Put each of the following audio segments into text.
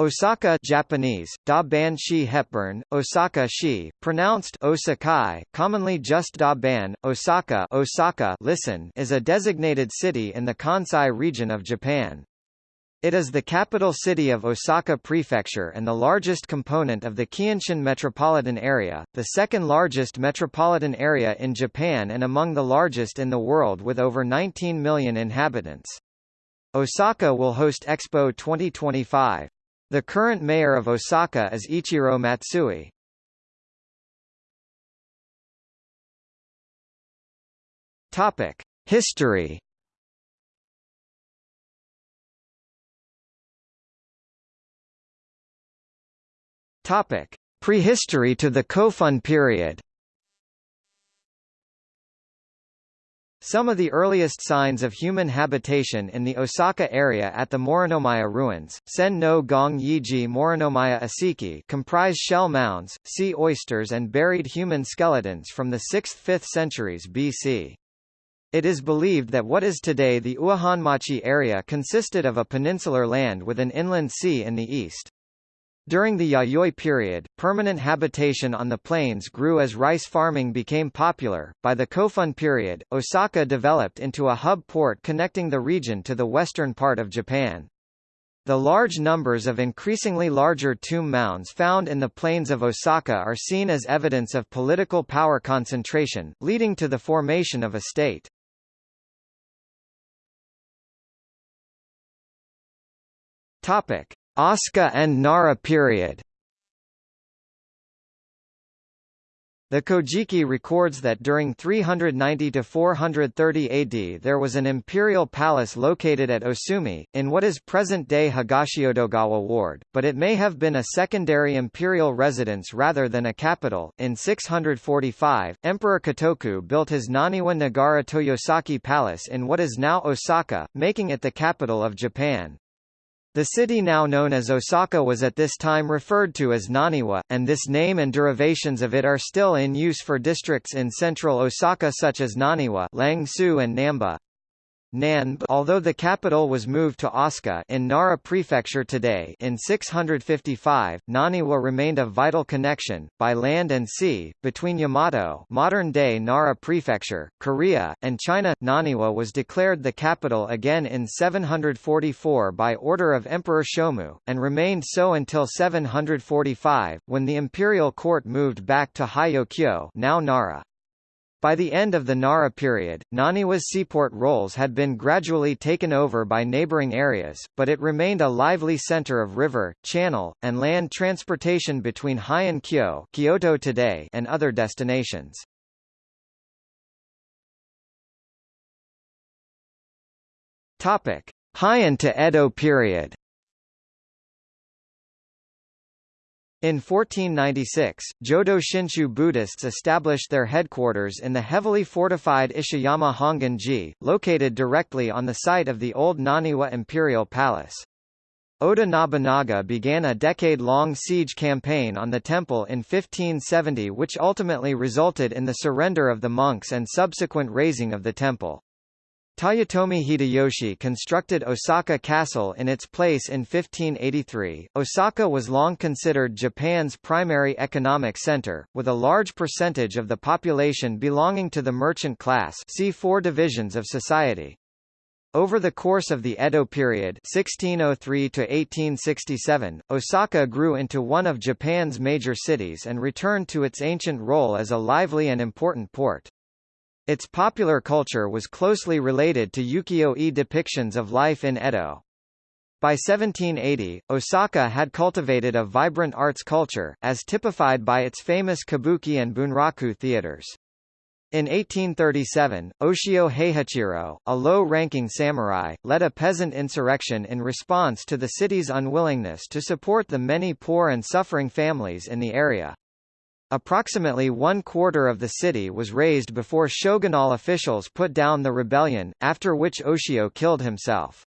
Osaka Japanese, Da Ban Shi Hepburn, Osaka Shi, pronounced Osakai, commonly just Da Ban, Osaka, Osaka listen, is a designated city in the Kansai region of Japan. It is the capital city of Osaka Prefecture and the largest component of the Keihanshin metropolitan area, the second largest metropolitan area in Japan and among the largest in the world with over 19 million inhabitants. Osaka will host Expo 2025. The current mayor of Osaka is Ichiro Matsui. Topic: History. Topic: Prehistory to the Kofun period. Some of the earliest signs of human habitation in the Osaka area at the Morinomiya ruins, Sen no Gong Yiji Morinomiya Asiki comprise shell mounds, sea oysters and buried human skeletons from the 6th–5th centuries BC. It is believed that what is today the Uehanmachi area consisted of a peninsular land with an inland sea in the east. During the Yayoi period, permanent habitation on the plains grew as rice farming became popular. By the Kofun period, Osaka developed into a hub port connecting the region to the western part of Japan. The large numbers of increasingly larger tomb mounds found in the plains of Osaka are seen as evidence of political power concentration, leading to the formation of a state. Topic: Asuka and Nara period The Kojiki records that during 390–430 AD there was an imperial palace located at Osumi, in what is present-day Higashiyodogawa ward, but it may have been a secondary imperial residence rather than a capital. In 645, Emperor Kotoku built his Naniwa Nagara Toyosaki Palace in what is now Osaka, making it the capital of Japan. The city now known as Osaka was at this time referred to as Naniwa, and this name and derivations of it are still in use for districts in central Osaka such as Naniwa Langsu and Namba. Although the capital was moved to Asuka in Nara Prefecture today in 655, Naniwa remained a vital connection, by land and sea, between Yamato modern-day Nara Prefecture, Korea, and China. Naniwa was declared the capital again in 744 by order of Emperor Shomu, and remained so until 745, when the imperial court moved back to Hyokyo now Nara. By the end of the Nara period, Naniwa's seaport roles had been gradually taken over by neighboring areas, but it remained a lively center of river, channel, and land transportation between Heian Kyo Kyoto today and other destinations. Heian to Edo period. In 1496, Jodo Shinshu Buddhists established their headquarters in the heavily fortified Ishiyama Hongan-ji, located directly on the site of the old Naniwa imperial palace. Oda Nobunaga began a decade-long siege campaign on the temple in 1570 which ultimately resulted in the surrender of the monks and subsequent razing of the temple. Toyotomi Hideyoshi constructed Osaka Castle in its place in 1583. Osaka was long considered Japan's primary economic center, with a large percentage of the population belonging to the merchant class see four divisions of society. Over the course of the Edo period 1603 to 1867, Osaka grew into one of Japan's major cities and returned to its ancient role as a lively and important port. Its popular culture was closely related to ukiyo-e depictions of life in Edo. By 1780, Osaka had cultivated a vibrant arts culture, as typified by its famous kabuki and bunraku theaters. In 1837, Oshio Heihachiro, a low-ranking samurai, led a peasant insurrection in response to the city's unwillingness to support the many poor and suffering families in the area. Approximately one quarter of the city was razed before shogunal officials put down the rebellion, after which Oshio killed himself.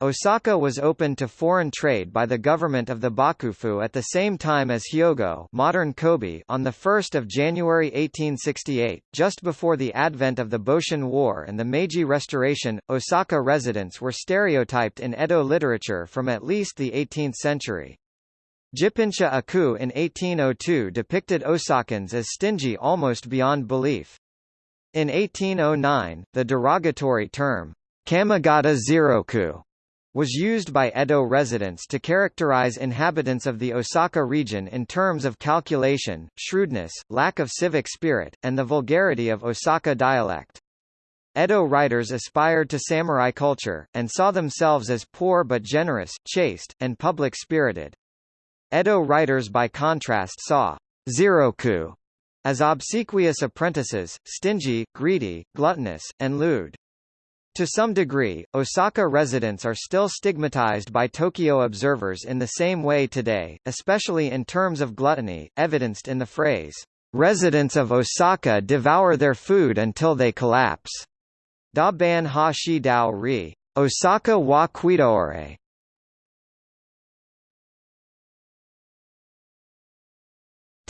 Osaka was opened to foreign trade by the government of the Bakufu at the same time as Hyogo modern Kobe on 1 January 1868, just before the advent of the Boshin War and the Meiji Restoration. Osaka residents were stereotyped in Edo literature from at least the 18th century. Jippensha Ikko in 1802 depicted Osakans as stingy almost beyond belief. In 1809, the derogatory term, kamigata zeroku was used by Edo residents to characterize inhabitants of the Osaka region in terms of calculation, shrewdness, lack of civic spirit, and the vulgarity of Osaka dialect. Edo writers aspired to samurai culture, and saw themselves as poor but generous, chaste, and public-spirited. Edo writers by contrast saw Ziroku as obsequious apprentices, stingy, greedy, gluttonous, and lewd. To some degree, Osaka residents are still stigmatized by Tokyo observers in the same way today, especially in terms of gluttony, evidenced in the phrase, "...residents of Osaka devour their food until they collapse." Da ban ha shi dao ri, Osaka wa kuidore.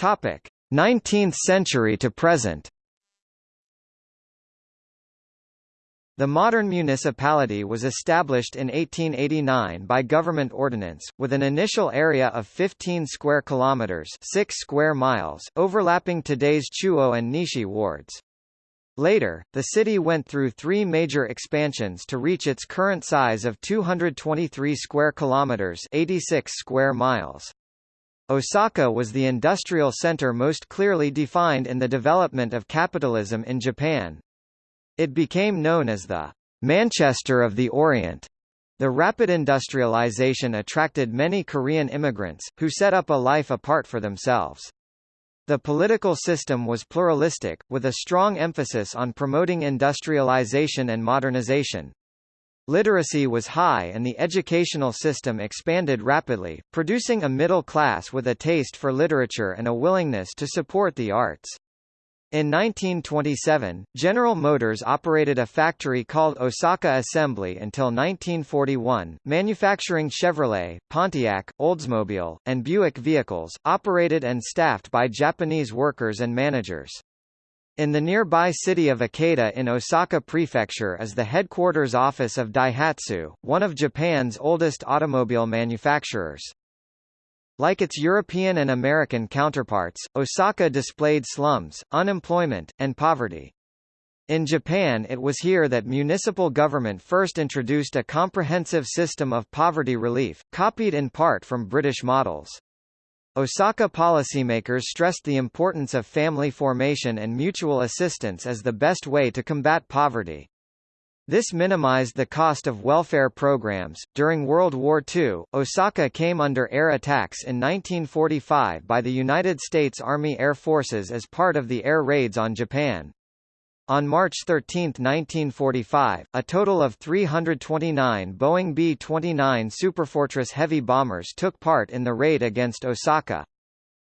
Topic: 19th century to present. The modern municipality was established in 1889 by government ordinance, with an initial area of 15 square kilometers, 6 square miles, overlapping today's Chuo and Nishi wards. Later, the city went through three major expansions to reach its current size of 223 square kilometers, 86 square miles. Osaka was the industrial center most clearly defined in the development of capitalism in Japan, it became known as the Manchester of the Orient. The rapid industrialization attracted many Korean immigrants, who set up a life apart for themselves. The political system was pluralistic, with a strong emphasis on promoting industrialization and modernization. Literacy was high and the educational system expanded rapidly, producing a middle class with a taste for literature and a willingness to support the arts. In 1927, General Motors operated a factory called Osaka Assembly until 1941, manufacturing Chevrolet, Pontiac, Oldsmobile, and Buick vehicles, operated and staffed by Japanese workers and managers. In the nearby city of Ikeda in Osaka Prefecture is the headquarters office of Daihatsu, one of Japan's oldest automobile manufacturers. Like its European and American counterparts, Osaka displayed slums, unemployment, and poverty. In Japan it was here that municipal government first introduced a comprehensive system of poverty relief, copied in part from British models. Osaka policymakers stressed the importance of family formation and mutual assistance as the best way to combat poverty. This minimized the cost of welfare programs. During World War II, Osaka came under air attacks in 1945 by the United States Army Air Forces as part of the air raids on Japan. On March 13, 1945, a total of 329 Boeing B-29 Superfortress heavy bombers took part in the raid against Osaka.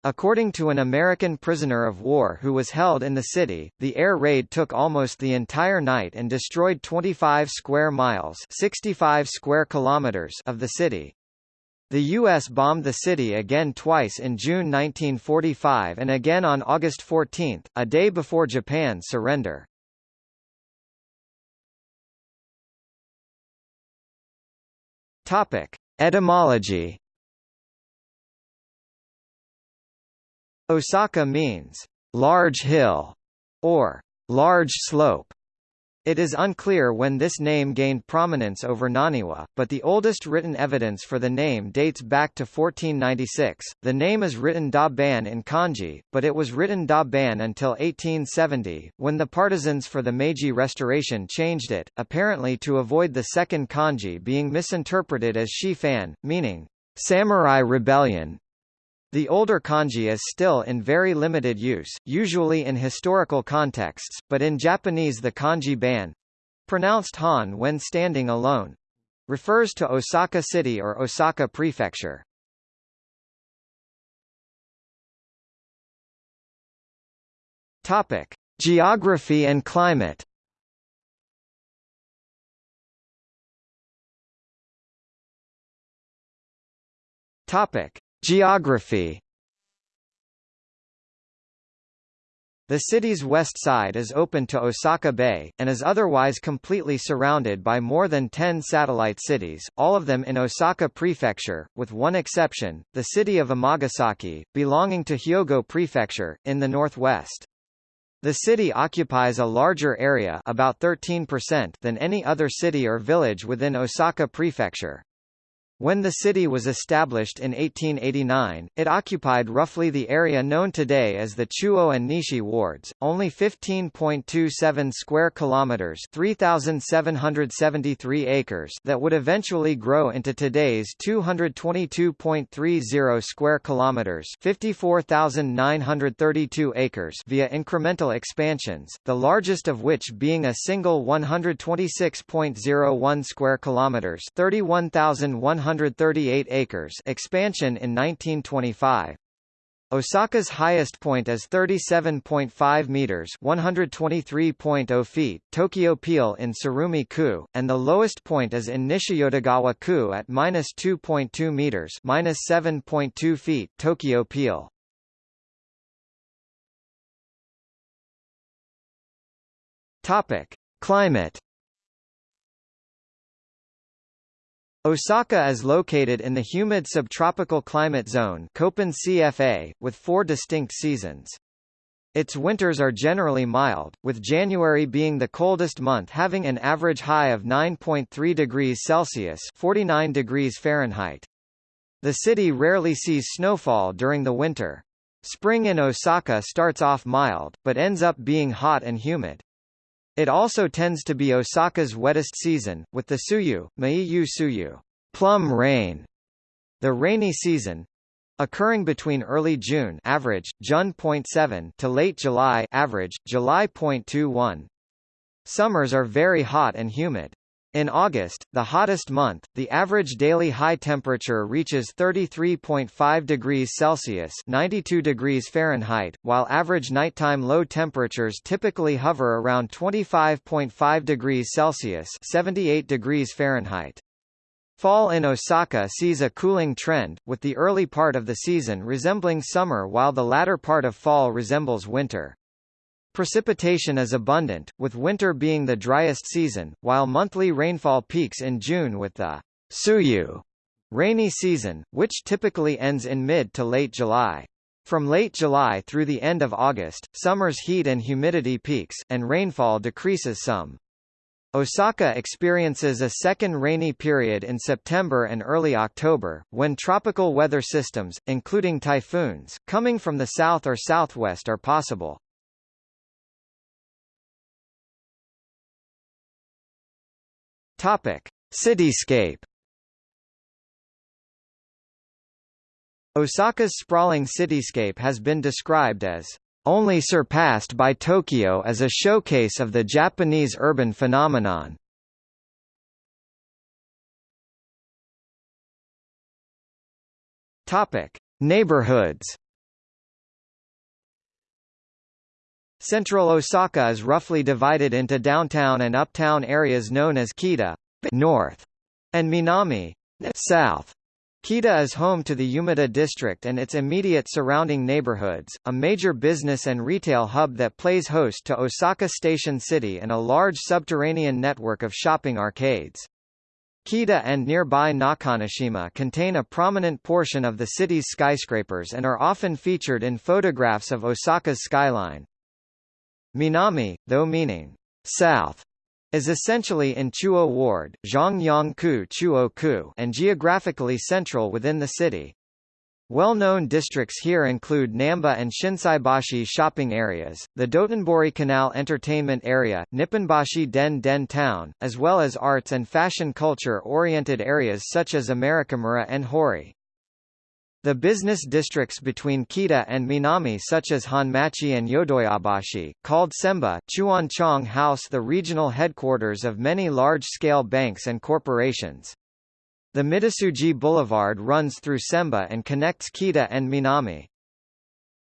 According to an American prisoner of war who was held in the city, the air raid took almost the entire night and destroyed 25 square miles 65 square kilometers of the city. The U.S. bombed the city again twice in June 1945 and again on August 14, a day before Japan's surrender. Topic. Etymology Osaka means large hill or large slope. It is unclear when this name gained prominence over Naniwa, but the oldest written evidence for the name dates back to 1496. The name is written Da Ban in kanji, but it was written Da Ban until 1870, when the partisans for the Meiji Restoration changed it, apparently to avoid the second kanji being misinterpreted as Shifan, meaning samurai rebellion. The older kanji is still in very limited use, usually in historical contexts, but in Japanese the kanji ban pronounced han when standing alone refers to Osaka City or Osaka Prefecture. Topic: Geography and climate. Topic: Geography The city's west side is open to Osaka Bay, and is otherwise completely surrounded by more than 10 satellite cities, all of them in Osaka Prefecture, with one exception, the city of Amagasaki, belonging to Hyogo Prefecture, in the northwest. The city occupies a larger area about 13% than any other city or village within Osaka Prefecture. When the city was established in 1889, it occupied roughly the area known today as the Chuo and Nishi wards, only 15.27 square kilometers, 3773 acres that would eventually grow into today's 222.30 square kilometers, 54,932 acres via incremental expansions, the largest of which being a single 126.01 square kilometers, 31,100 138 acres expansion in 1925. Osaka's highest point is 37.5 meters (123.0 feet), Tokyo Peil in Tsurumi-ku, and the lowest point is in Nishiyodogawa-ku at -2.2 meters (7.2 feet), Tokyo Peil. Topic: Climate Osaka is located in the humid subtropical climate zone Köppen CFA, with four distinct seasons. Its winters are generally mild, with January being the coldest month having an average high of 9.3 degrees Celsius 49 degrees Fahrenheit. The city rarely sees snowfall during the winter. Spring in Osaka starts off mild, but ends up being hot and humid. It also tends to be Osaka's wettest season, with the Tsuyu, Meiyu Tsuyu, plum rain, the rainy season, occurring between early June average June.7 to late July average July.21. Summers are very hot and humid. In August, the hottest month, the average daily high temperature reaches 33.5 degrees Celsius 92 degrees Fahrenheit, while average nighttime low temperatures typically hover around 25.5 degrees Celsius 78 degrees Fahrenheit. Fall in Osaka sees a cooling trend, with the early part of the season resembling summer while the latter part of fall resembles winter. Precipitation is abundant, with winter being the driest season, while monthly rainfall peaks in June with the Tsuyu rainy season, which typically ends in mid to late July. From late July through the end of August, summer's heat and humidity peaks, and rainfall decreases some. Osaka experiences a second rainy period in September and early October, when tropical weather systems, including typhoons, coming from the south or southwest are possible. Topic: Cityscape. Osaka's sprawling cityscape has been described as only surpassed by Tokyo as a showcase of the Japanese urban phenomenon. Topic: Neighborhoods. Central Osaka is roughly divided into downtown and uptown areas known as Kita north and Minami south. Kita is home to the Umeda district and its immediate surrounding neighborhoods, a major business and retail hub that plays host to Osaka Station City and a large subterranean network of shopping arcades. Kita and nearby Nakanoshima contain a prominent portion of the city's skyscrapers and are often featured in photographs of Osaka's skyline. Minami, though meaning south, is essentially in Chuo Ward Zhongyang-ku Chuo-ku and geographically central within the city. Well-known districts here include Namba and Shinsaibashi shopping areas, the Dotonbori Canal Entertainment Area, Nipponbashi Den Den Town, as well as arts and fashion culture-oriented areas such as Amerikamura and Hori. The business districts between Kita and Minami such as Honmachi and Yodoyabashi, called Semba, Chuanchong house the regional headquarters of many large-scale banks and corporations. The Midosuji Boulevard runs through Semba and connects Kita and Minami.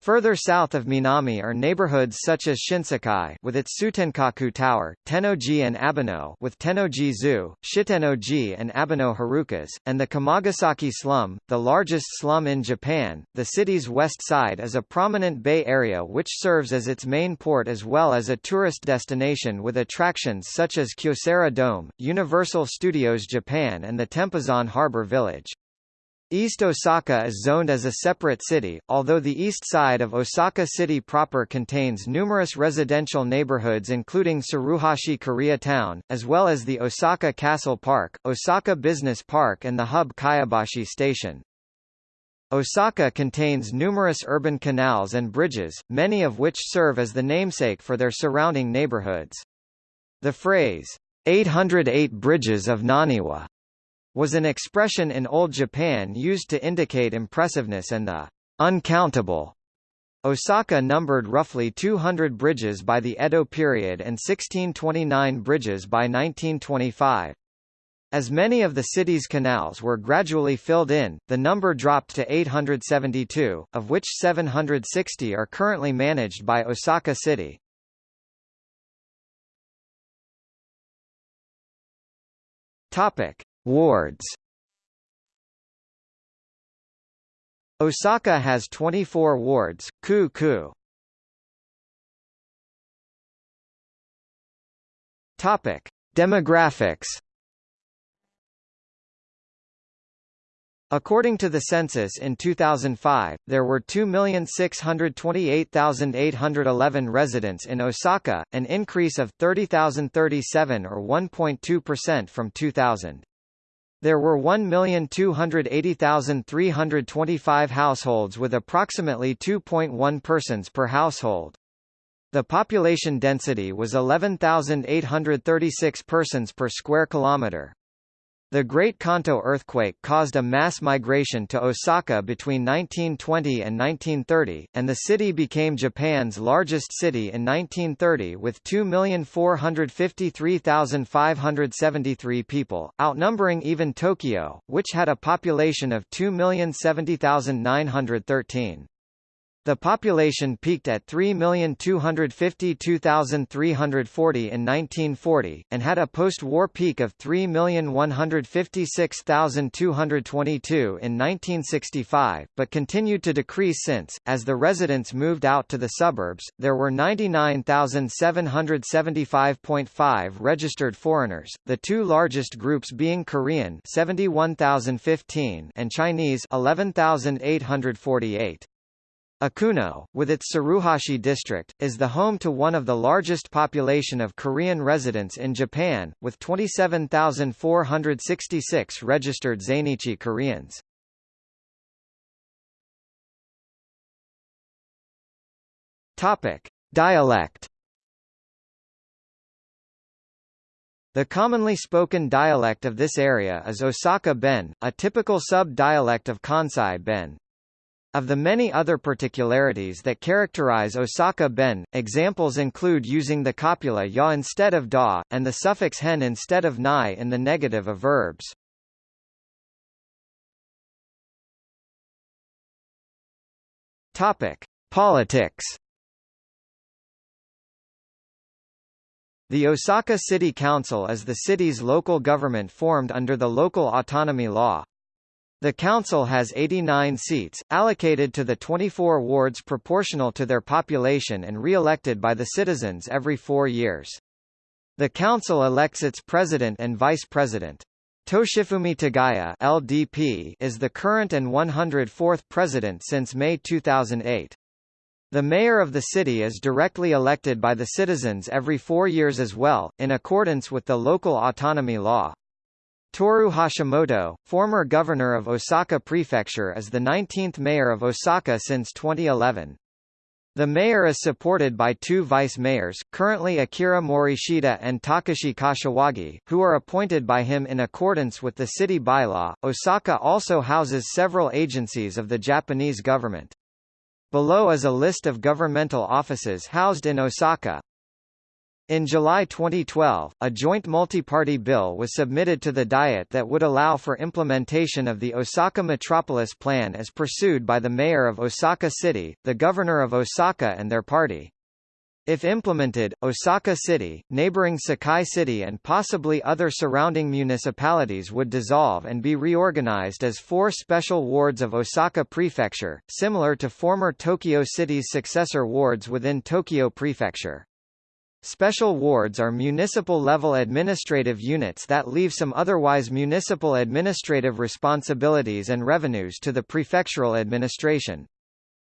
Further south of Minami are neighborhoods such as Shinsekai with its Tsutenkaku Tower, Tennoji and Abeno with Tennoji Zoo, Shitennoji and Abeno Harukas, and the Kamagasaki slum, the largest slum in Japan. The city's west side is a prominent bay area which serves as its main port as well as a tourist destination with attractions such as Kyocera Dome, Universal Studios Japan and the Tempozan Harbor Village. East Osaka is zoned as a separate city, although the east side of Osaka City proper contains numerous residential neighborhoods including Tsuruhashi Koreatown, as well as the Osaka Castle Park, Osaka Business Park and the hub Kyobashi Station. Osaka contains numerous urban canals and bridges, many of which serve as the namesake for their surrounding neighborhoods. The phrase, 808 Bridges of Naniwa was an expression in Old Japan used to indicate impressiveness and the uncountable. Osaka numbered roughly 200 bridges by the Edo period and 1629 bridges by 1925. As many of the city's canals were gradually filled in, the number dropped to 872, of which 760 are currently managed by Osaka City. Topic: Wards Osaka has 24 wards, ku ku. Topic: Demographics. According to the census in 2005, there were 2,628,811 residents in Osaka, an increase of 30,037 or 1.2% from 2000. There were 1,280,325 households with approximately 2.1 persons per household. The population density was 11,836 persons per square kilometre. The Great Kanto earthquake caused a mass migration to Osaka between 1920 and 1930, and the city became Japan's largest city in 1930 with 2,453,573 people, outnumbering even Tokyo, which had a population of 2,070,913. The population peaked at 3,252,340 in 1940, and had a post-war peak of 3,156,222 in 1965, but continued to decrease since, as the residents moved out to the suburbs. There were 99,775.5 registered foreigners, the two largest groups being Korean 71,015 and Chinese 11,848. Ikuno, with its Tsuruhashi district, is the home to one of the largest population of Korean residents in Japan, with 27,466 registered Zainichi Koreans. Topic: Dialect. The commonly spoken dialect of this area is Osaka Ben, a typical sub-dialect of Kansai Ben. Of the many other particularities that characterize Osaka Ben, examples include using the copula ya instead of da, and the suffix hen instead of nai in the negative of verbs. Topic: Politics. The Osaka City Council is the city's local government formed under the local autonomy law. The council has 89 seats, allocated to the 24 wards proportional to their population and re-elected by the citizens every four years. The council elects its president and vice president. Toshifumi Tagaya LDP is the current and 104th president since May 2008. The mayor of the city is directly elected by the citizens every four years as well, in accordance with the local autonomy law. Toru Hashimoto, former governor of Osaka Prefecture is the 19th mayor of Osaka since 2011. The mayor is supported by two vice mayors, currently Akira Morishita and Takashi Kashiwagi, who are appointed by him in accordance with the city bylaw. Osaka also houses several agencies of the Japanese government. Below is a list of governmental offices housed in Osaka. In July 2012, a joint multi-party bill was submitted to the Diet that would allow for implementation of the Osaka Metropolis Plan as pursued by the mayor of Osaka City, the governor of Osaka and their party. If implemented, Osaka City, neighboring Sakai City and possibly other surrounding municipalities would dissolve and be reorganized as four special wards of Osaka Prefecture, similar to former Tokyo City's successor wards within Tokyo Prefecture. Special wards are municipal-level administrative units that leave some otherwise municipal administrative responsibilities and revenues to the prefectural administration.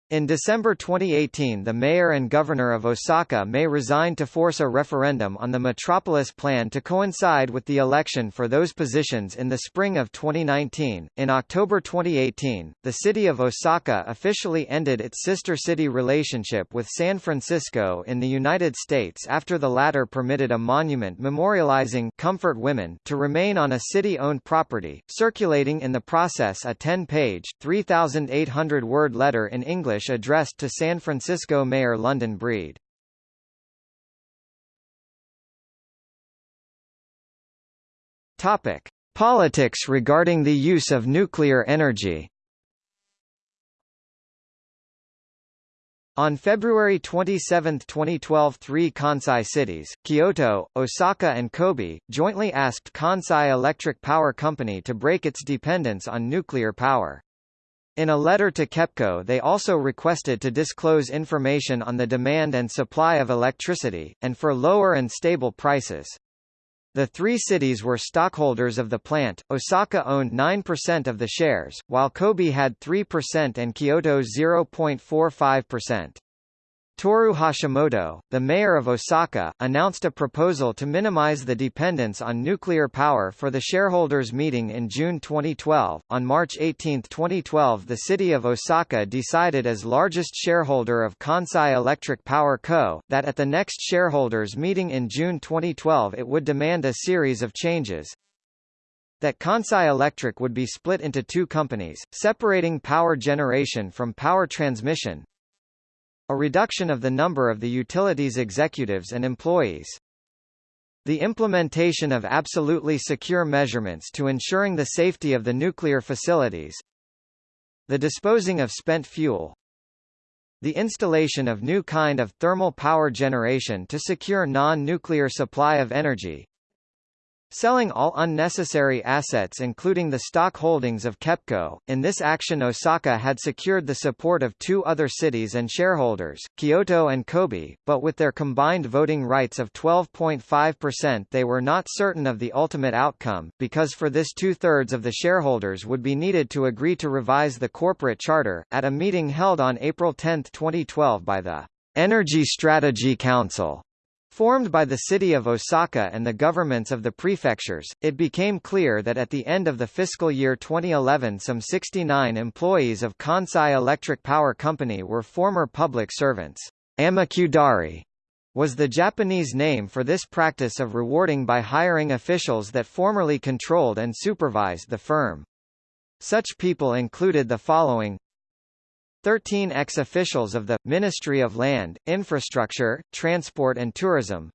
In December 2018 the mayor and governor of Osaka may resign to force a referendum on the metropolis plan to coincide with the election for those positions in the spring of 2019. In October 2018, the city of Osaka officially ended its sister city relationship with San Francisco in the United States after the latter permitted a monument memorializing comfort women to remain on a city-owned property, circulating in the process a 10-page, 3,800-word letter in English English addressed to San Francisco Mayor London Breed. Topic: Politics regarding the use of nuclear energy. On February 27, 2012 three Kansai cities, Kyoto, Osaka and Kobe, jointly asked Kansai Electric Power Company to break its dependence on nuclear power. In a letter to KEPCO they also requested to disclose information on the demand and supply of electricity, and for lower and stable prices. The three cities were stockholders of the plant, Osaka owned 9% of the shares, while Kobe had 3% and Kyoto 0.45%. Toru Hashimoto, the mayor of Osaka, announced a proposal to minimize the dependence on nuclear power for the shareholders' meeting in June 2012. On March 18, 2012, the city of Osaka decided as largest shareholder of Kansai Electric Power Co. that at the next shareholders' meeting in June 2012 it would demand a series of changes, that Kansai Electric would be split into two companies, separating power generation from power transmission, a reduction of the number of the utilities executives and employees. The implementation of absolutely secure measurements to ensuring the safety of the nuclear facilities. The disposing of spent fuel. The installation of new kind of thermal power generation to secure non-nuclear supply of energy. Selling all unnecessary assets including the stock holdings of KEPCO. In this action Osaka had secured the support of two other cities and shareholders, Kyoto and Kobe, but with their combined voting rights of 12.5% they were not certain of the ultimate outcome, because for this two-thirds of the shareholders would be needed to agree to revise the corporate charter. At a meeting held on April 10, 2012 by the Energy Strategy Council, Formed by the city of Osaka and the governments of the prefectures, it became clear that at the end of the fiscal year 2011 some 69 employees of Kansai Electric Power Company were former public servants. Amakudari was the Japanese name for this practice of rewarding by hiring officials that formerly controlled and supervised the firm. Such people included the following 13 ex-officials of the, Ministry of Land, Infrastructure, Transport and Tourism,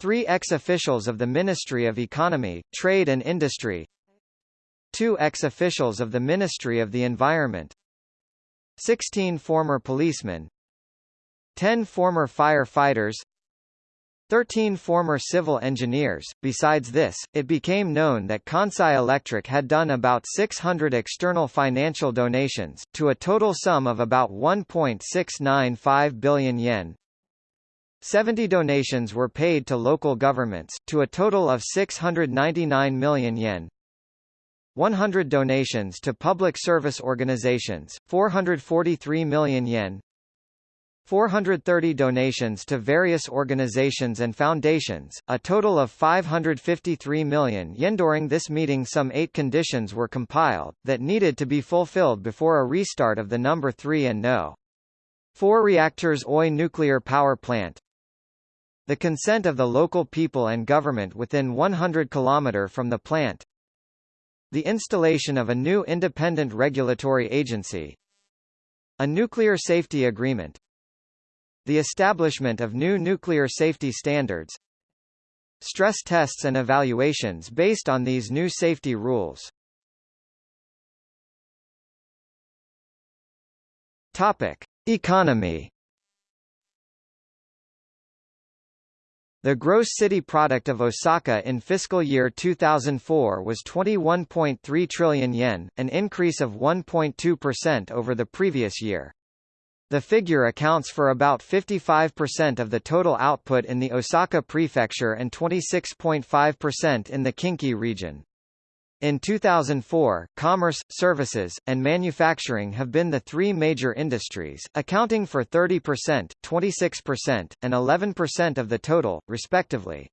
three ex-officials of the Ministry of Economy, Trade and Industry, two ex-officials of the Ministry of the Environment, 16 former policemen, 10 former firefighters, 13 former civil engineers. Besides this, it became known that Kansai Electric had done about 600 external financial donations, to a total sum of about 1.695 billion yen. 70 donations were paid to local governments, to a total of 699 million yen. 100 donations to public service organizations, 443 million yen. 430 donations to various organizations and foundations, a total of 553 million yen. During this meeting some eight conditions were compiled, that needed to be fulfilled before a restart of the number 3 and no. 4 reactors Oi nuclear power plant, the consent of the local people and government within 100 km from the plant, the installation of a new independent regulatory agency, a nuclear safety agreement, the establishment of new nuclear safety standards, stress tests and evaluations based on these new safety rules. Topic: Economy The gross city product of Osaka in fiscal year 2004 was 21.3 trillion yen, an increase of 1.2% over the previous year. The figure accounts for about 55% of the total output in the Osaka prefecture and 26.5% in the Kinki region. In 2004, commerce, services, and manufacturing have been the three major industries, accounting for 30%, 26%, and 11% of the total, respectively.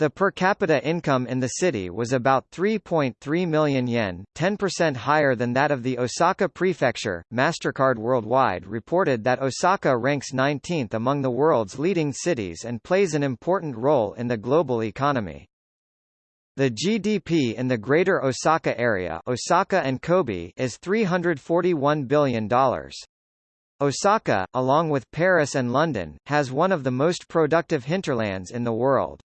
The per capita income in the city was about 3.3 million yen, 10% higher than that of the Osaka prefecture. MasterCard Worldwide reported that Osaka ranks 19th among the world's leading cities and plays an important role in the global economy. The GDP in the Greater Osaka area Osaka and Kobe is $341 billion. Osaka, along with Paris and London, has one of the most productive hinterlands in the world.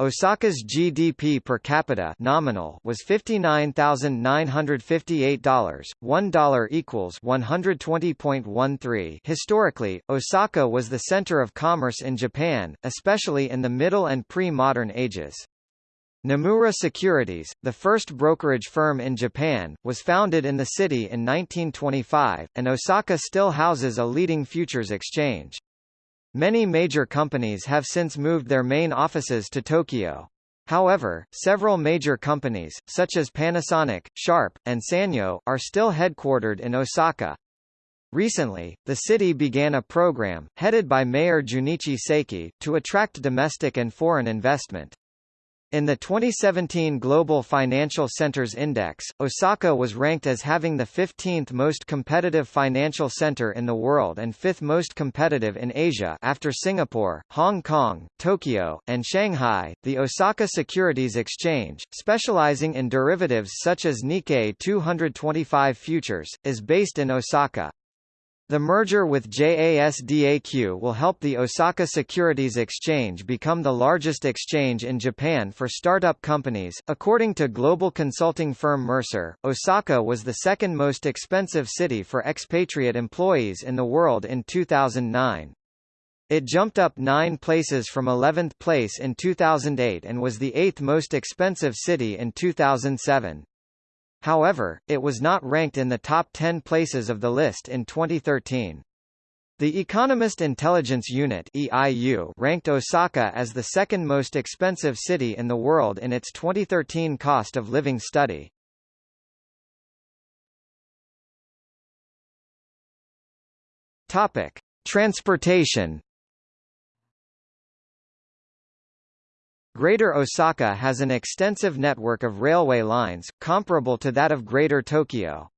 Osaka's GDP per capita nominal was $59,958, $1 equals 120.13. Historically, Osaka was the center of commerce in Japan, especially in the Middle and pre-modern ages. Nomura Securities, the first brokerage firm in Japan, was founded in the city in 1925, and Osaka still houses a leading futures exchange. Many major companies have since moved their main offices to Tokyo. However, several major companies, such as Panasonic, Sharp, and Sanyo, are still headquartered in Osaka. Recently, the city began a program, headed by Mayor Junichi Seki, to attract domestic and foreign investment. In the 2017 Global Financial Centers Index, Osaka was ranked as having the 15th most competitive financial center in the world and 5th most competitive in Asia after Singapore, Hong Kong, Tokyo, and Shanghai. The Osaka Securities Exchange, specializing in derivatives such as Nikkei 225 futures, is based in Osaka. The merger with JASDAQ will help the Osaka Securities Exchange become the largest exchange in Japan for startup companies. According to global consulting firm Mercer, Osaka was the second most expensive city for expatriate employees in the world in 2009. It jumped up nine places from 11th place in 2008 and was the eighth most expensive city in 2007. However, it was not ranked in the top 10 places of the list in 2013. The Economist Intelligence Unit EIU ranked Osaka as the second most expensive city in the world in its 2013 cost of living study. Topic: Transportation Greater Osaka has an extensive network of railway lines, comparable to that of Greater Tokyo.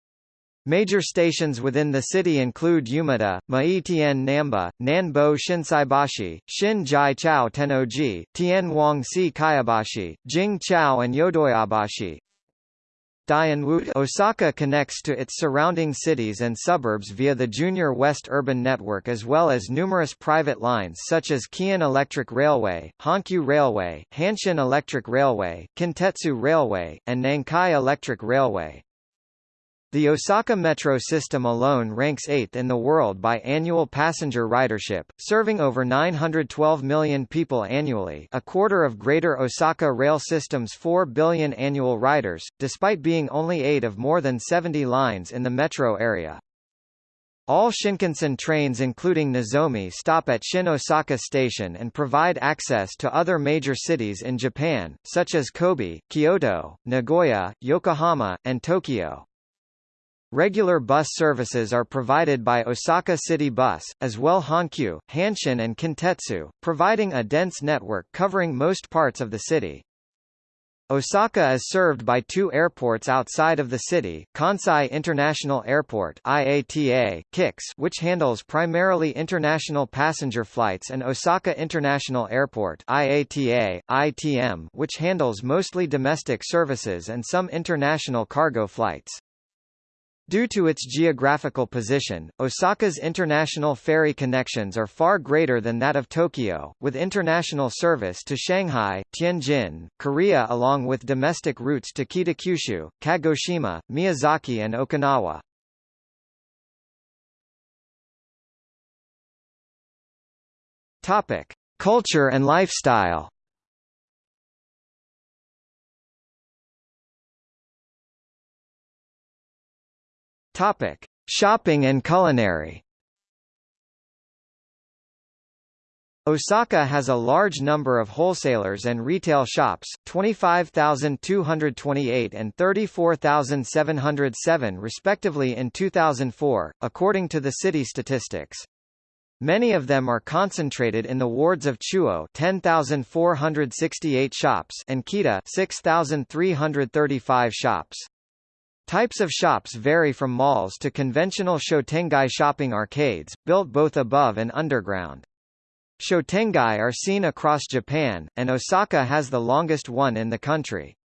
Major stations within the city include Umeda, Maitien Namba, Nanbo Shinsaibashi, Shin Jai Chao Tennoji, Tien Wang Si Kaibashi, Jing Chao and Yodoyabashi. Osaka connects to its surrounding cities and suburbs via the Junior West Urban Network as well as numerous private lines such as Keihan Electric Railway, Hankyu Railway, Hanshin Electric Railway, Kintetsu Railway, and Nankai Electric Railway. The Osaka Metro system alone ranks 8th in the world by annual passenger ridership, serving over 912 million people annually a quarter of Greater Osaka Rail System's 4 billion annual riders, despite being only 8 of more than 70 lines in the metro area. All Shinkansen trains including Nozomi stop at Shin Osaka Station and provide access to other major cities in Japan, such as Kobe, Kyoto, Nagoya, Yokohama, and Tokyo. Regular bus services are provided by Osaka City Bus, as well Hankyu, Hanshin and Kintetsu, providing a dense network covering most parts of the city. Osaka is served by two airports outside of the city, Kansai International Airport IATA, KIX, which handles primarily international passenger flights and Osaka International Airport IATA, ITM, which handles mostly domestic services and some international cargo flights. Due to its geographical position, Osaka's international ferry connections are far greater than that of Tokyo, with international service to Shanghai, Tianjin, Korea along with domestic routes to Kitakyushu, Kagoshima, Miyazaki and Okinawa. Culture and lifestyle. Topic: Shopping and culinary. Osaka has a large number of wholesalers and retail shops, 25,228 and 34,707 respectively in 2004, according to the city statistics. Many of them are concentrated in the wards of Chuo 10,468 shops and Kita 6,335 shops. Types of shops vary from malls to conventional shotengai shopping arcades, built both above and underground. Shotengai are seen across Japan, and Osaka has the longest one in the country.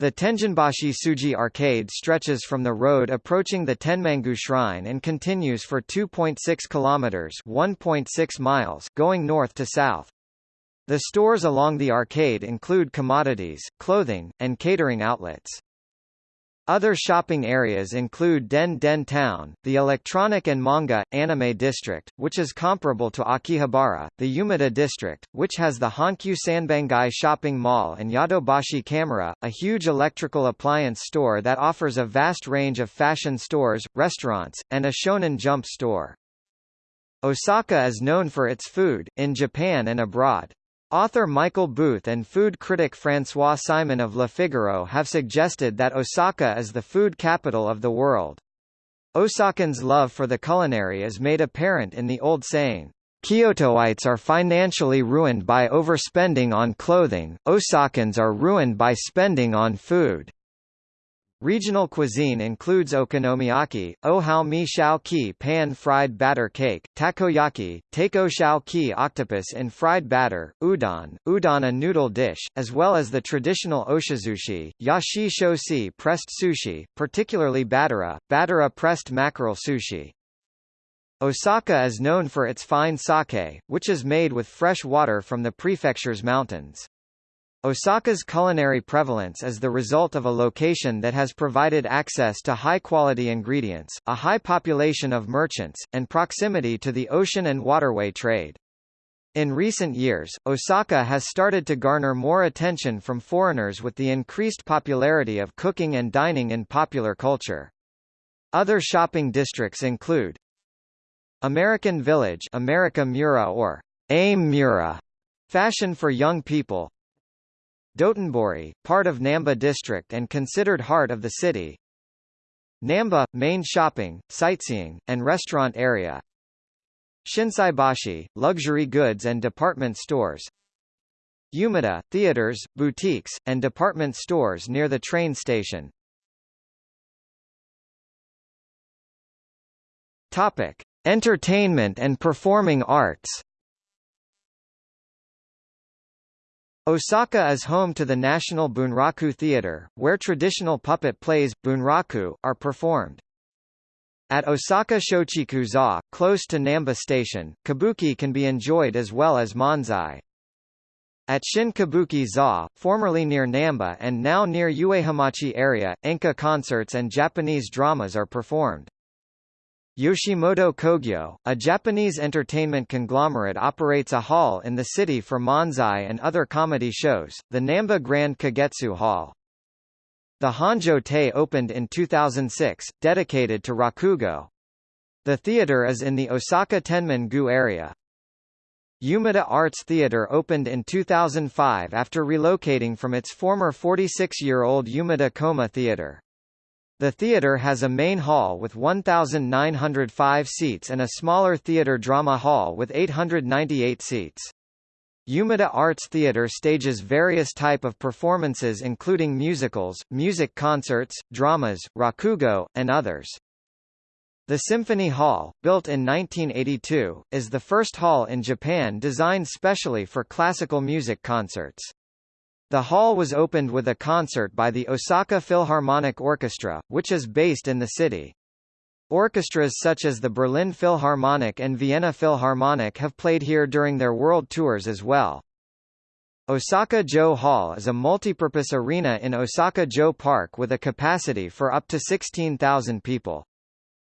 The Tenjinbashi Suji Arcade stretches from the road approaching the Tenmangu Shrine and continues for 2.6 kilometers (1.6 miles) going north to south. The stores along the arcade include commodities, clothing, and catering outlets. Other shopping areas include Den Den Town, the electronic and manga, anime district, which is comparable to Akihabara, the Umeda district, which has the Hankyu Sanbangai shopping mall and Yodobashi Camera, a huge electrical appliance store that offers a vast range of fashion stores, restaurants, and a shonen jump store. Osaka is known for its food, in Japan and abroad. Author Michael Booth and food critic François Simon of Le Figaro have suggested that Osaka is the food capital of the world. Osakans' love for the culinary is made apparent in the old saying, Kyotoites are financially ruined by overspending on clothing, Osakans are ruined by spending on food. Regional cuisine includes okonomiyaki, ohao mi shao ki pan-fried batter cake, takoyaki, tako shao ki octopus in fried batter, udon, udon a noodle dish, as well as the traditional oshizushi, yashi shosi pressed sushi, particularly battera, battera pressed mackerel sushi. Osaka is known for its fine sake, which is made with fresh water from the prefecture's mountains. Osaka's culinary prevalence is the result of a location that has provided access to high-quality ingredients, a high population of merchants, and proximity to the ocean and waterway trade. In recent years, Osaka has started to garner more attention from foreigners with the increased popularity of cooking and dining in popular culture. Other shopping districts include American Village America Mura or AIM Mura, fashion for young people, Dotonbori, part of Namba district and considered heart of the city. Namba, main shopping, sightseeing, and restaurant area. Shinsaibashi, luxury goods and department stores. Umeda, theaters, boutiques, and department stores near the train station. Topic: Entertainment and performing arts. Osaka is home to the National Bunraku Theatre, where traditional puppet plays, bunraku, are performed. At Osaka Shochiku-za, close to Namba Station, kabuki can be enjoyed as well as manzai. At Shin Kabuki-za, formerly near Namba and now near Uehonmachi area, enka concerts and Japanese dramas are performed. Yoshimoto Kogyo, a Japanese entertainment conglomerate operates a hall in the city for manzai and other comedy shows, the Namba Grand Kagetsu Hall. The Honjo Tei opened in 2006, dedicated to Rakugo. The theater is in the Osaka Tenman-gu area. Umeda Arts Theatre opened in 2005 after relocating from its former 46-year-old Umeda Koma Theatre. The theatre has a main hall with 1,905 seats and a smaller theatre drama hall with 898 seats. Umeda Arts Theatre stages various type of performances including musicals, music concerts, dramas, rakugo, and others. The Symphony Hall, built in 1982, is the first hall in Japan designed specially for classical music concerts. The hall was opened with a concert by the Osaka Philharmonic Orchestra, which is based in the city. Orchestras such as the Berlin Philharmonic and Vienna Philharmonic have played here during their world tours as well. Osaka Jo Hall is a multipurpose arena in Osaka Jo Park with a capacity for up to 16,000 people.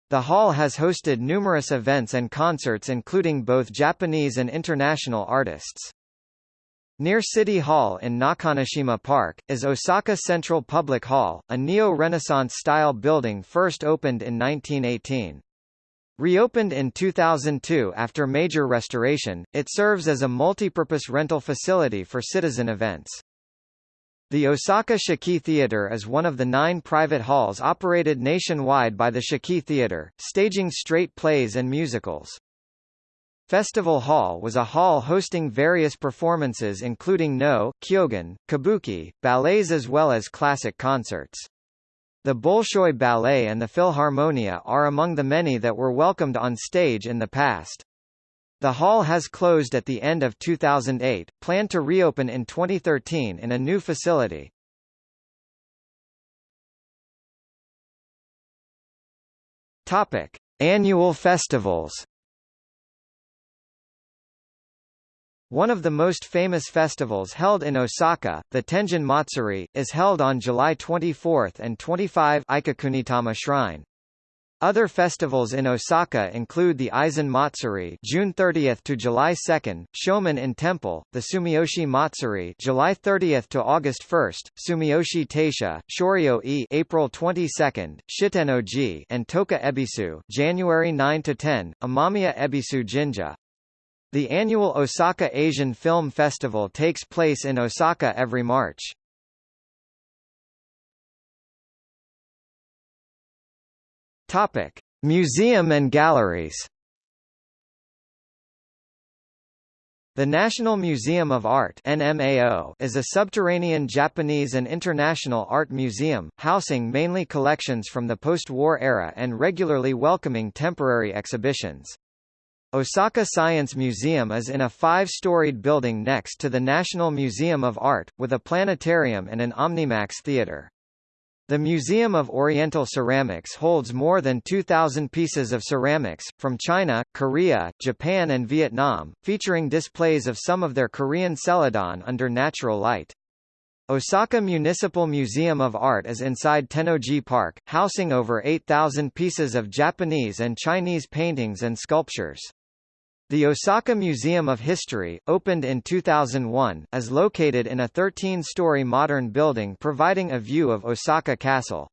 The hall has hosted numerous events and concerts including both Japanese and international artists. Near City Hall in Nakanoshima Park, is Osaka Central Public Hall, a neo-Renaissance style building first opened in 1918. Reopened in 2002 after major restoration, it serves as a multi-purpose rental facility for citizen events. The Osaka Shiki Theatre is one of the nine private halls operated nationwide by the Shiki Theatre, staging straight plays and musicals. Festival Hall was a hall hosting various performances including Noh, Kyogen, Kabuki, ballets as well as classic concerts. The Bolshoi Ballet and the Philharmonia are among the many that were welcomed on stage in the past. The hall has closed at the end of 2008, planned to reopen in 2013 in a new facility. Topic: Annual festivals. One of the most famous festivals held in Osaka, the Tenjin Matsuri, is held on July 24 and 25 Ikukunitama Shrine. Other festivals in Osaka include the Aizen Matsuri June 30 to July 2, Shoman-in Temple, the Sumiyoshi Matsuri July 30 to August 1, Sumiyoshi Taisha, Shoryo-e April 22, Shitenoji and Toka Ebisu January 9 to 10, Imamiya Ebisu Jinja. The annual Osaka Asian Film Festival takes place in Osaka every March. Topic: Museum and galleries. The National Museum of Art NMAO is a subterranean Japanese and international art museum, housing mainly collections from the post-war era and regularly welcoming temporary exhibitions. Osaka Science Museum is in a five-storied building next to the National Museum of Art, with a planetarium and an Omnimax theater. The Museum of Oriental Ceramics holds more than 2,000 pieces of ceramics, from China, Korea, Japan and Vietnam, featuring displays of some of their Korean celadon under natural light. Osaka Municipal Museum of Art is inside Tennoji Park, housing over 8,000 pieces of Japanese and Chinese paintings and sculptures. The Osaka Museum of History, opened in 2001, is located in a 13-story modern building providing a view of Osaka Castle.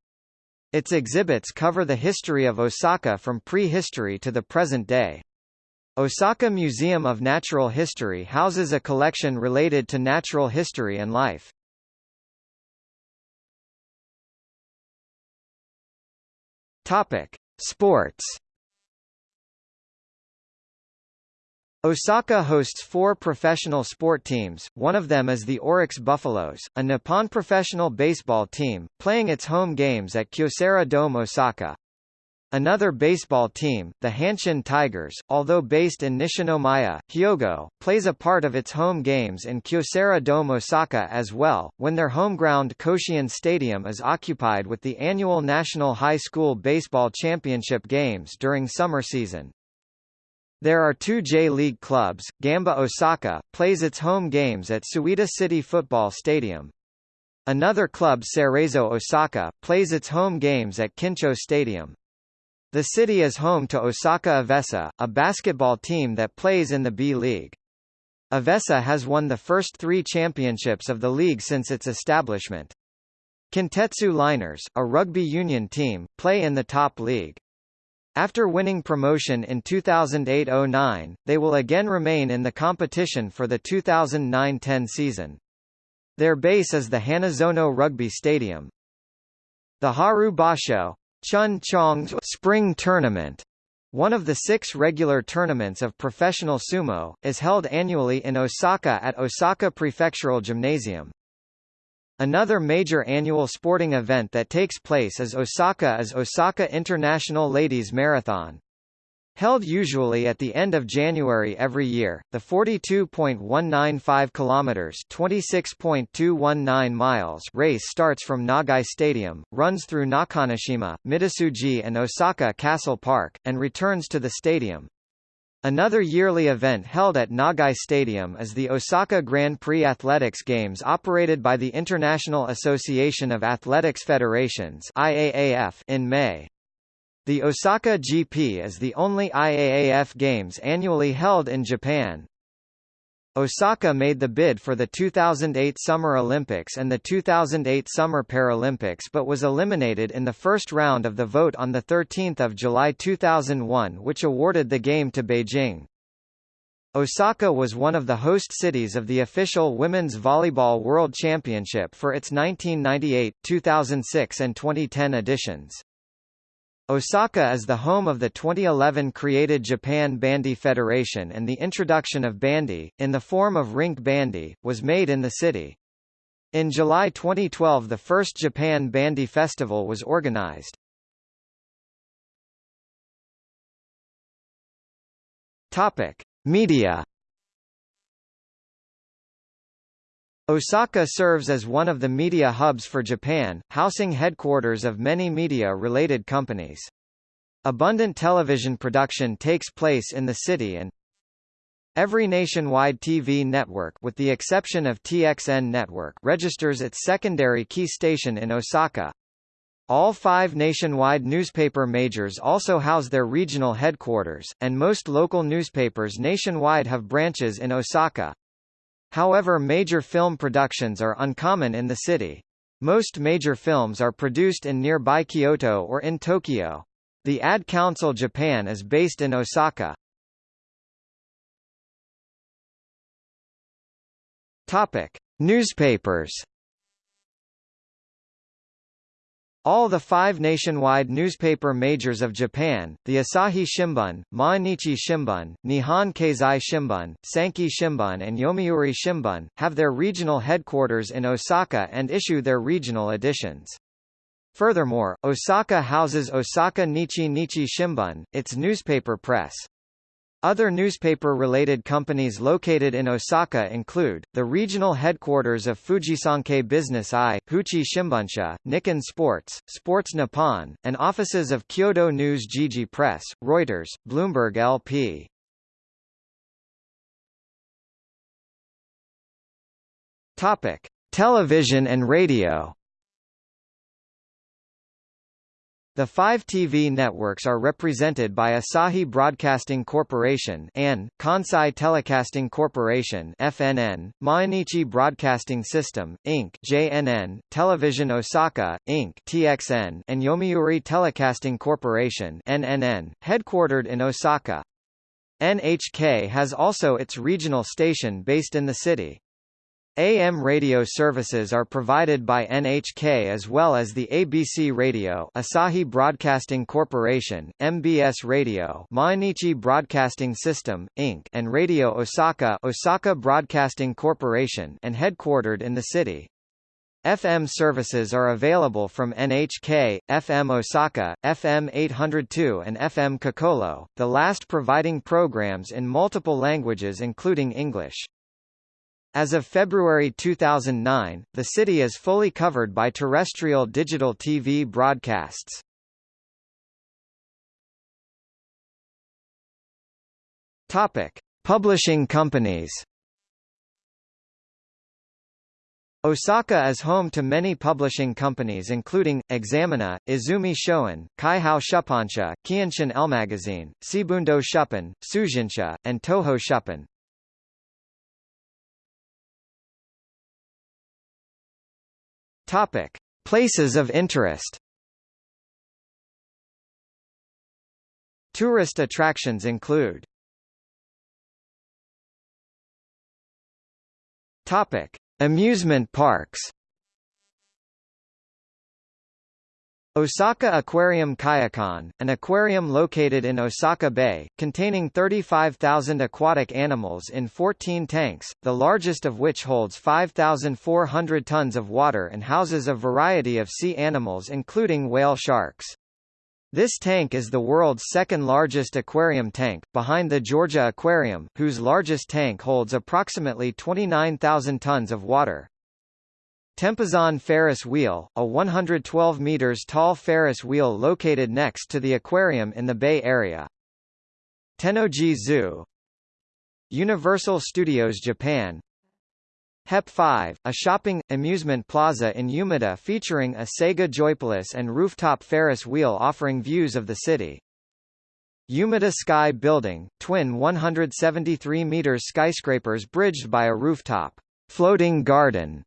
Its exhibits cover the history of Osaka from prehistory to the present day. Osaka Museum of Natural History houses a collection related to natural history and life. Topic: Sports Osaka hosts four professional sport teams, one of them is the Orix Buffaloes, a Nippon professional baseball team, playing its home games at Kyocera Dome Osaka. Another baseball team, the Hanshin Tigers, although based in Nishinomiya, Hyogo, plays a part of its home games in Kyocera Dome Osaka as well, when their home ground Koshien Stadium is occupied with the annual National High School Baseball Championship games during summer season. There are two J-League clubs. Gamba Osaka plays its home games at Suita City Football Stadium. Another club Cerezo Osaka plays its home games at Kincho Stadium. The city is home to Osaka Evessa, a basketball team that plays in the B-League. Evessa has won the first three championships of the league since its establishment. Kintetsu Liners, a rugby union team, play in the top league. After winning promotion in 2008–09, they will again remain in the competition for the 2009–10 season. Their base is the Hanazono Rugby Stadium. The Haru Basho Chun Spring Tournament, one of the six regular tournaments of professional sumo, is held annually in Osaka at Osaka Prefectural Gymnasium. Another major annual sporting event that takes place is Osaka is Osaka International Ladies Marathon. Held usually at the end of January every year, the 42.195 kilometers (26.219 miles) race starts from Nagai Stadium, runs through Nakanoshima, Midosuji and Osaka Castle Park, and returns to the stadium. Another yearly event held at Nagai Stadium is the Osaka Grand Prix Athletics Games operated by the International Association of Athletics Federations (IAAF) in May. The Osaka GP is the only IAAF Games annually held in Japan. Osaka made the bid for the 2008 Summer Olympics and the 2008 Summer Paralympics but was eliminated in the first round of the vote on 13 July 2001 which awarded the game to Beijing. Osaka was one of the host cities of the official Women's Volleyball World Championship for its 1998, 2006 and 2010 editions. Osaka is the home of the 2011 created Japan Bandy Federation and the introduction of bandy, in the form of rink bandy, was made in the city. In July 2012 the first Japan Bandy Festival was organized. Topic. Media Osaka serves as one of the media hubs for Japan, housing headquarters of many media-related companies. Abundant television production takes place in the city and Every nationwide TV network with the exception of TXN Network registers its secondary key station in Osaka. All five nationwide newspaper majors also house their regional headquarters, and most local newspapers nationwide have branches in Osaka. However major film productions are uncommon in the city. Most major films are produced in nearby Kyoto or in Tokyo. The Ad Council Japan is based in Osaka. Topic: Newspapers All the five nationwide newspaper majors of Japan, the Asahi Shimbun, Mainichi Shimbun, Nihon Keizai Shimbun, Sankei Shimbun and Yomiuri Shimbun, have their regional headquarters in Osaka and issue their regional editions. Furthermore, Osaka houses Osaka Nichi Nichi Shimbun, its newspaper press. Other newspaper-related companies located in Osaka include, the regional headquarters of Fujisankei Business I, Hochi Shimbunsha, Nikkan Sports, Sports Nippon, and offices of Kyodo News Jiji Press, Reuters, Bloomberg LP. Television and radio The five TV networks are represented by Asahi Broadcasting Corporation and Kansai Telecasting Corporation (FNN), Mainichi Broadcasting System Inc. (JNN), Television Osaka Inc. (TXN), and Yomiuri Telecasting Corporation (NNN), headquartered in Osaka. NHK has also its regional station based in the city. AM radio services are provided by NHK as well as the ABC Radio Asahi Broadcasting Corporation, MBS Radio Mainichi Broadcasting System, Inc. and Radio Osaka Osaka Broadcasting Corporation and headquartered in the city. FM services are available from NHK, FM Osaka, FM 802 and FM COCOLO, the last providing programs in multiple languages including English. As of February 2009, the city is fully covered by terrestrial digital TV broadcasts. Topic: Publishing companies. Osaka is home to many publishing companies including, Examina, Izumi Shoin, Kaiho Shuppansha, Keihanshin Elmagazine, Seibundo Shuppan, Sujinsha, and Toho Shuppan. Topic: Places of interest. Tourist attractions include Topic: Amusement parks. Osaka Aquarium Kaiyukan, an aquarium located in Osaka Bay, containing 35,000 aquatic animals in 14 tanks, the largest of which holds 5,400 tons of water and houses a variety of sea animals including whale sharks. This tank is the world's second largest aquarium tank, behind the Georgia Aquarium, whose largest tank holds approximately 29,000 tons of water. Tempozan Ferris Wheel, a 112 meters tall Ferris wheel located next to the aquarium in the Bay Area. Tennoji Zoo Universal Studios Japan HEP 5, a shopping, amusement plaza in Umeda featuring a Sega Joypolis and rooftop Ferris wheel offering views of the city. Umeda Sky Building, twin 173 meters skyscrapers bridged by a rooftop, floating garden,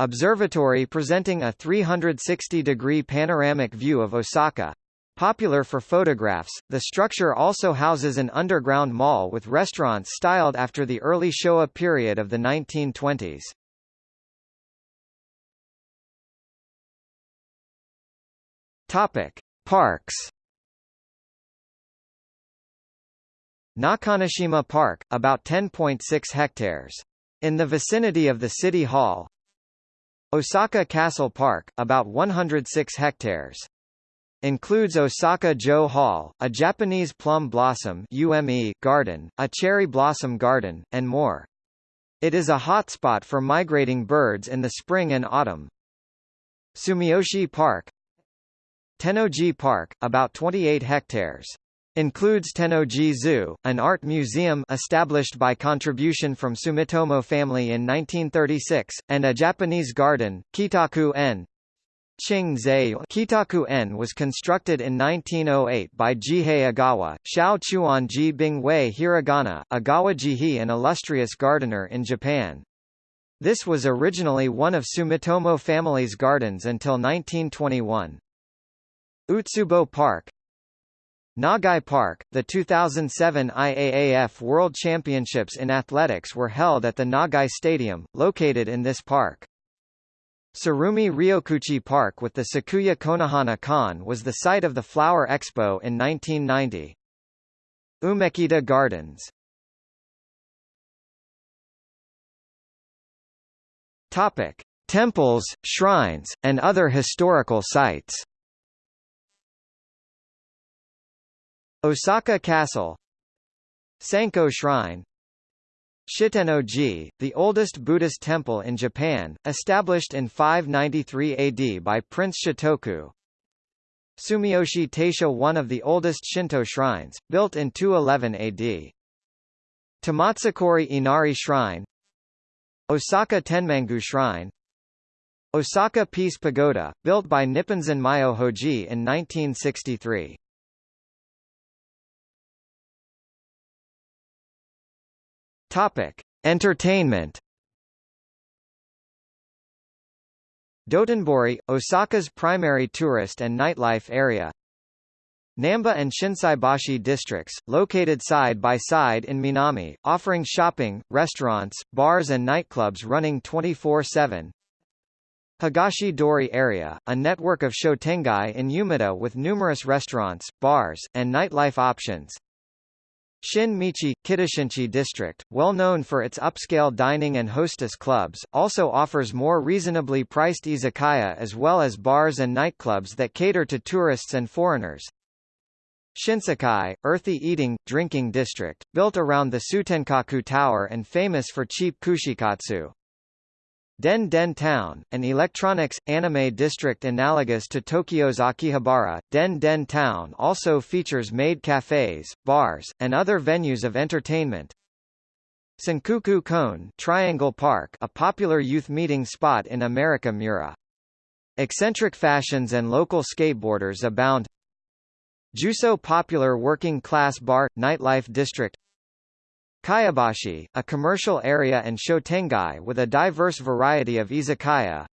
observatory presenting a 360-degree panoramic view of Osaka. Popular for photographs, the structure also houses an underground mall with restaurants styled after the early Showa period of the 1920s. Topic: Parks. Nakanoshima Park, about 10.6 hectares. In the vicinity of the City Hall. Osaka Castle Park, about 106 hectares. Includes Osaka Jo Hall, a Japanese plum blossom UME garden, a cherry blossom garden, and more. It is a hotspot for migrating birds in the spring and autumn. Sumiyoshi Park Tennoji Park, about 28 hectares. Includes Tennoji Zoo, an art museum established by contribution from Sumitomo family in 1936, and a Japanese garden, Keitaku-en, Keitaku-en was constructed in 1908 by Jihei Ogawa, Shao Chuan-ji Bing-wei Hiragana, Ogawa Jihi an illustrious gardener in Japan. This was originally one of Sumitomo family's gardens until 1921. Utsubo Park Nagai Park, the 2007 IAAF World Championships in Athletics were held at the Nagai Stadium, located in this park. Tsurumi Ryokuchi Park with the Sakuya Konohana Kan was the site of the Flower Expo in 1990. Umekita Gardens Topic: Temples, shrines, and other historical sites. Osaka Castle Sanko Shrine Shitenno-ji, the oldest Buddhist temple in Japan, established in 593 AD by Prince Shotoku. Sumiyoshi Taisha one of the oldest Shinto shrines, built in 211 AD. Tamatsukuri Inari Shrine Osaka Tenmangu Shrine Osaka Peace Pagoda, built by Nipponzan Myohoji in 1963. Topic: Entertainment. Dotonbori, Osaka's primary tourist and nightlife area. Namba and Shinsaibashi districts, located side by side in Minami, offering shopping, restaurants, bars and nightclubs running 24-7. Higashi Dori area, a network of shotengai in Umeda with numerous restaurants, bars, and nightlife options. Shin Michi, Kitashinchi district, well known for its upscale dining and hostess clubs, also offers more reasonably priced izakaya as well as bars and nightclubs that cater to tourists and foreigners. Shinsekai, earthy eating, drinking district, built around the Tsutenkaku Tower and famous for cheap kushikatsu. Den Den Town, an electronics, anime district analogous to Tokyo's Akihabara, Den Den Town also features maid cafes, bars, and other venues of entertainment. Sankaku Koen Triangle Park a popular youth meeting spot in America Mura. Eccentric fashions and local skateboarders abound. Juso popular working-class bar, nightlife district Kyobashi, a commercial area and shotengai with a diverse variety of izakaya.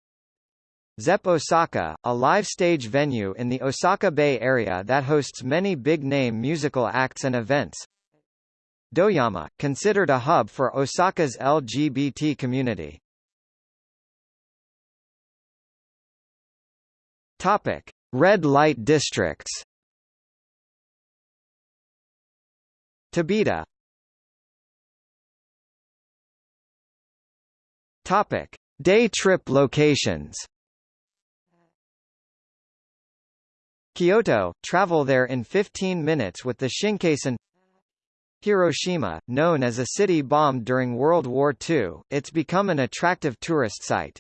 Zepp Osaka, a live stage venue in the Osaka Bay area that hosts many big-name musical acts and events. Doyama, considered a hub for Osaka's LGBT community. Topic: Red light districts. Tobita, Topic: Day trip locations. Kyoto, travel there in 15 minutes with the Shinkansen Hiroshima, known as a city bombed during World War II, it's become an attractive tourist site.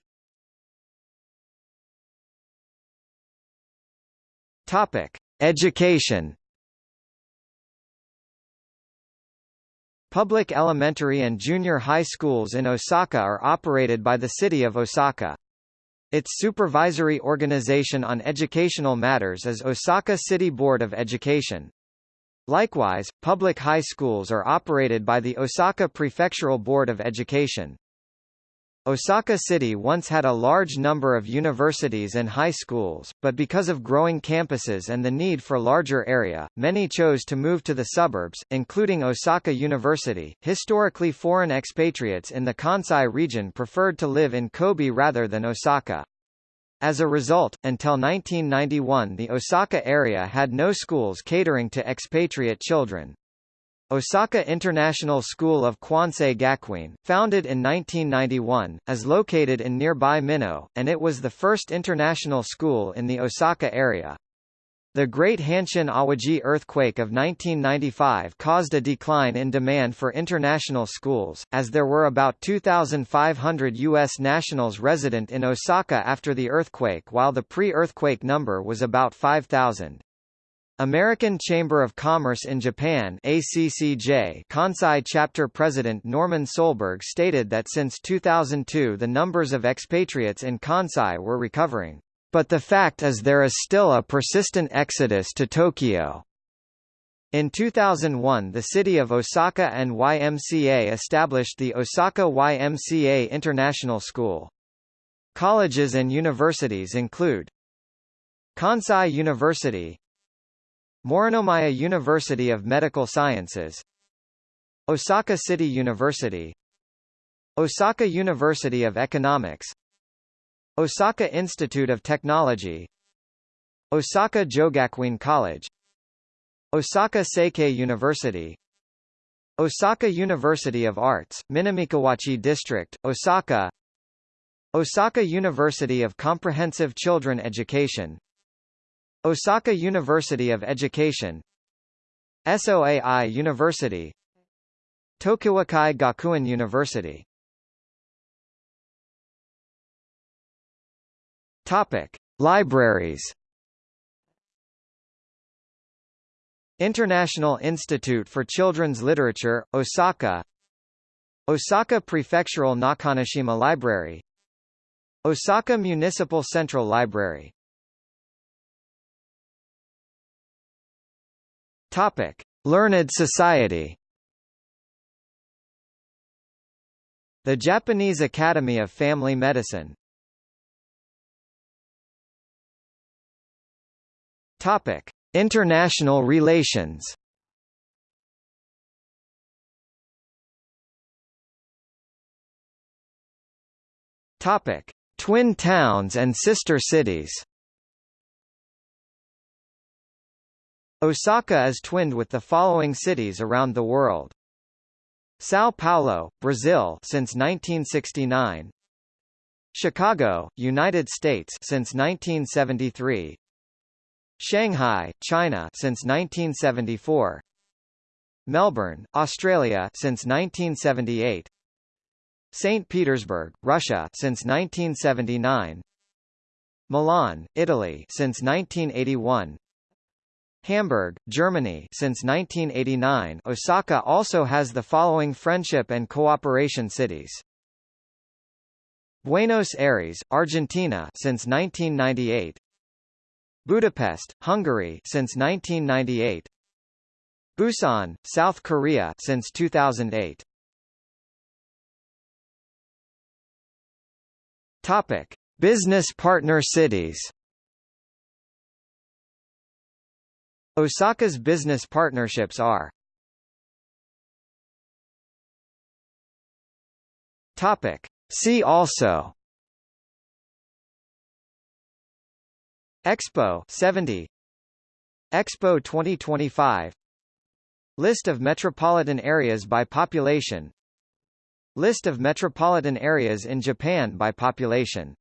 Topic: Education. Public elementary and junior high schools in Osaka are operated by the city of Osaka. Its supervisory organization on educational matters is Osaka City Board of Education. Likewise, public high schools are operated by the Osaka Prefectural Board of Education. Osaka City once had a large number of universities and high schools, but because of growing campuses and the need for larger area, many chose to move to the suburbs, including Osaka University. Historically foreign expatriates in the Kansai region preferred to live in Kobe rather than Osaka. As a result, until 1991 the Osaka area had no schools catering to expatriate children. Osaka International School of Kwansei Gakuin, founded in 1991, is located in nearby Mino, and it was the first international school in the Osaka area. The Great Hanshin Awaji earthquake of 1995 caused a decline in demand for international schools, as there were about 2,500 U.S. nationals resident in Osaka after the earthquake while the pre-earthquake number was about 5,000. American Chamber of Commerce in Japan ACCJ Kansai chapter president Norman Solberg stated that since 2002 the numbers of expatriates in Kansai were recovering, but the fact is there is still a persistent exodus to Tokyo. In 2001 the city of Osaka and YMCA established the Osaka YMCA International School. Colleges and universities include Kansai University Morinomiya University of Medical Sciences Osaka City University Osaka University of Economics Osaka Institute of Technology Osaka Jogakuin College Osaka Seikei University Osaka University of Arts, Minamikawachi District, Osaka Osaka University of Comprehensive Children Education Osaka University of Education SOAI University Tokuokai Gakuin University. Topic: Libraries. International Institute for Children's Literature, Osaka. Osaka Prefectural Nakanoshima Library. Osaka Municipal Central Library Topic: Learned Society. The Japanese Academy of Family Medicine. Topic: International relations. Topic: Twin towns and sister cities. Osaka is twinned with the following cities around the world. São Paulo, Brazil since 1969. Chicago, United States since 1973. Shanghai, China since 1974. Melbourne, Australia since 1978. St. Petersburg, Russia since 1979. Milan, Italy since 1981. Hamburg, Germany since 1989 Osaka also has the following friendship and cooperation cities. Buenos Aires, Argentina since 1998. Budapest, Hungary since 1998. Busan, South Korea since 2008. Topic: Business partner cities. Osaka's business partnerships are Topic. See also Expo 70 Expo 2025 List of metropolitan areas by population. List of metropolitan areas in Japan by population